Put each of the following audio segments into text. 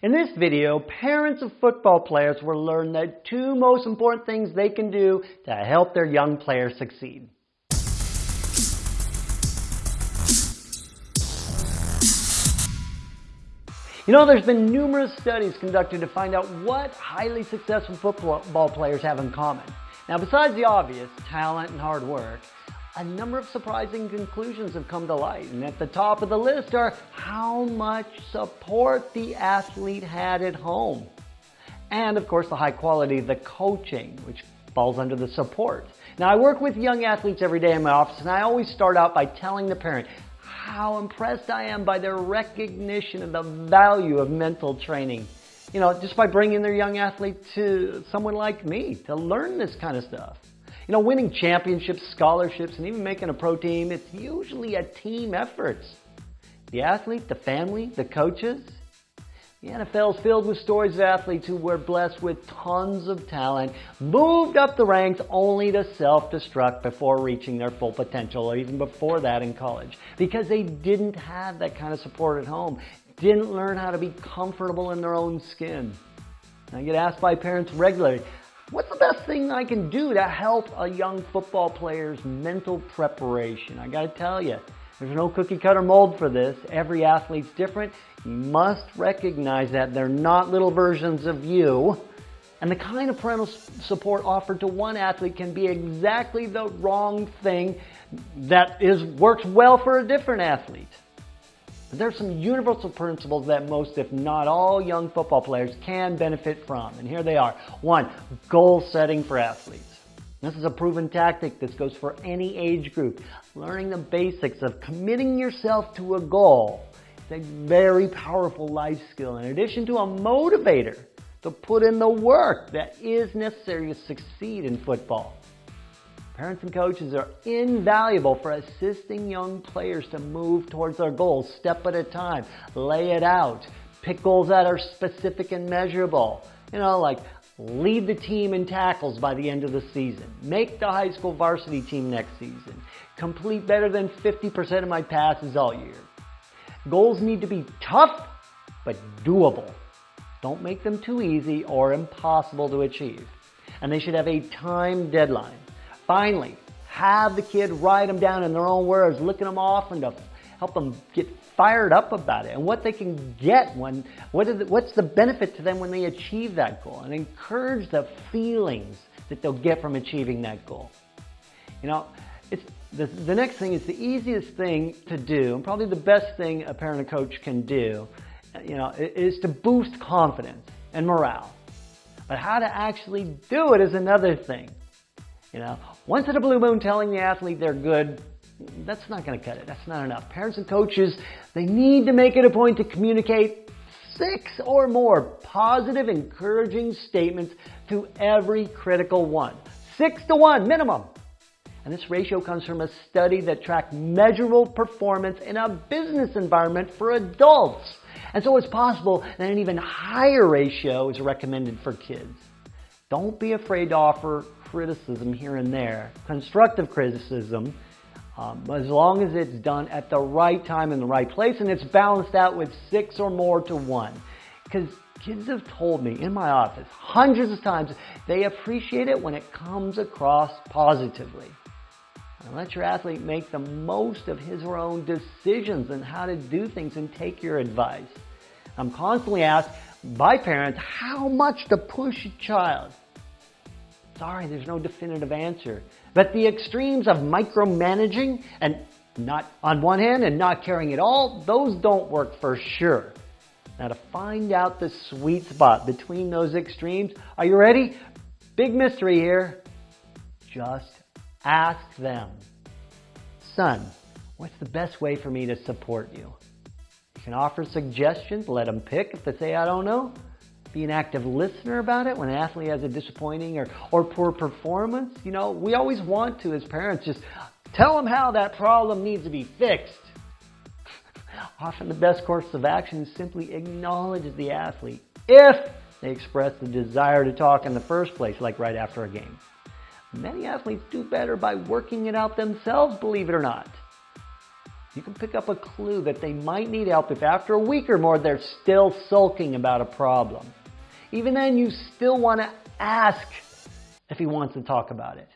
In this video, parents of football players will learn the two most important things they can do to help their young players succeed. You know, there's been numerous studies conducted to find out what highly successful football players have in common. Now, besides the obvious, talent and hard work, a number of surprising conclusions have come to light. And at the top of the list are how much support the athlete had at home. And of course, the high quality of the coaching, which falls under the support. Now, I work with young athletes every day in my office, and I always start out by telling the parent how impressed I am by their recognition of the value of mental training. You know, just by bringing their young athlete to someone like me to learn this kind of stuff. You know, winning championships, scholarships, and even making a pro team, it's usually a team effort. The athlete, the family, the coaches. The NFL is filled with stories of athletes who were blessed with tons of talent, moved up the ranks only to self-destruct before reaching their full potential, or even before that in college, because they didn't have that kind of support at home, didn't learn how to be comfortable in their own skin. I get asked by parents regularly, What's the best thing I can do to help a young football player's mental preparation? I got to tell you, there's no cookie cutter mold for this. Every athlete's different. You must recognize that they're not little versions of you. And the kind of parental support offered to one athlete can be exactly the wrong thing that is works well for a different athlete. But there are some universal principles that most, if not all, young football players can benefit from. And here they are. One, goal setting for athletes. This is a proven tactic. This goes for any age group. Learning the basics of committing yourself to a goal is a very powerful life skill in addition to a motivator to put in the work that is necessary to succeed in football. Parents and coaches are invaluable for assisting young players to move towards their goals step at a time. Lay it out. Pick goals that are specific and measurable. You know, like lead the team in tackles by the end of the season. Make the high school varsity team next season. Complete better than 50% of my passes all year. Goals need to be tough, but doable. Don't make them too easy or impossible to achieve. And they should have a time deadline. Finally, have the kid write them down in their own words, looking them off and to help them get fired up about it and what they can get when, what is what's the benefit to them when they achieve that goal and encourage the feelings that they'll get from achieving that goal. You know, it's, the, the next thing is the easiest thing to do and probably the best thing a parent and coach can do, you know, is to boost confidence and morale. But how to actually do it is another thing. You know, once in a blue moon telling the athlete they're good, that's not going to cut it. That's not enough. Parents and coaches, they need to make it a point to communicate six or more positive, encouraging statements to every critical one. Six to one minimum. And this ratio comes from a study that tracked measurable performance in a business environment for adults. And so it's possible that an even higher ratio is recommended for kids. Don't be afraid to offer criticism here and there, constructive criticism, um, as long as it's done at the right time in the right place and it's balanced out with six or more to one. Because kids have told me in my office hundreds of times they appreciate it when it comes across positively. And let your athlete make the most of his or her own decisions and how to do things and take your advice. I'm constantly asked by parents how much to push a child. Sorry, there's no definitive answer. But the extremes of micromanaging and not on one hand and not caring at all, those don't work for sure. Now to find out the sweet spot between those extremes, are you ready? Big mystery here. Just ask them. Son, what's the best way for me to support you? You can offer suggestions, let them pick if they say, I don't know. Be an active listener about it when an athlete has a disappointing or, or poor performance. You know, we always want to, as parents, just tell them how that problem needs to be fixed. Often the best course of action is simply acknowledge the athlete if they express the desire to talk in the first place, like right after a game. Many athletes do better by working it out themselves, believe it or not. you can pick up a clue that they might need help if after a week or more they're still sulking about a problem. Even then, you still want to ask if he wants to talk about it.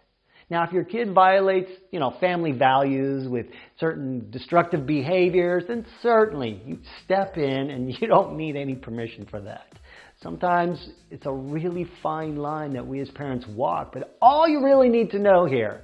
Now, if your kid violates, you know, family values with certain destructive behaviors, then certainly you step in and you don't need any permission for that. Sometimes it's a really fine line that we as parents walk, but all you really need to know here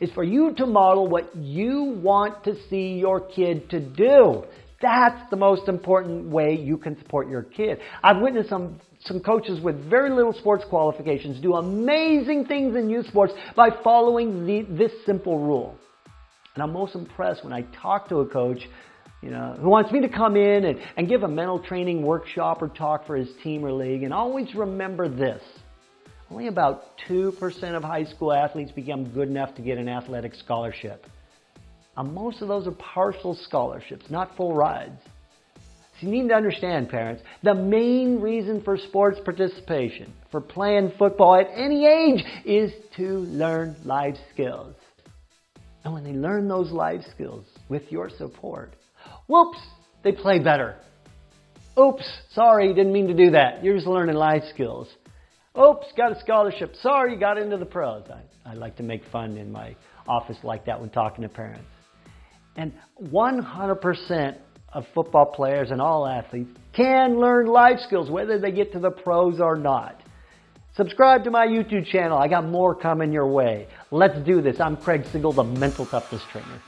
is for you to model what you want to see your kid to do. That's the most important way you can support your kid. I've witnessed some, some coaches with very little sports qualifications do amazing things in youth sports by following the, this simple rule. And I'm most impressed when I talk to a coach you know, who wants me to come in and, and give a mental training workshop or talk for his team or league. And always remember this. Only about 2% of high school athletes become good enough to get an athletic scholarship. Most of those are partial scholarships, not full rides. So you need to understand, parents, the main reason for sports participation, for playing football at any age, is to learn life skills. And when they learn those life skills with your support, whoops, they play better. Oops, sorry, didn't mean to do that. You're just learning life skills. Oops, got a scholarship. Sorry, you got into the pros. I, I like to make fun in my office like that when talking to parents. And 100% of football players and all athletes can learn life skills, whether they get to the pros or not. Subscribe to my YouTube channel. I got more coming your way. Let's do this. I'm Craig Sigl, the Mental Toughness Trainer.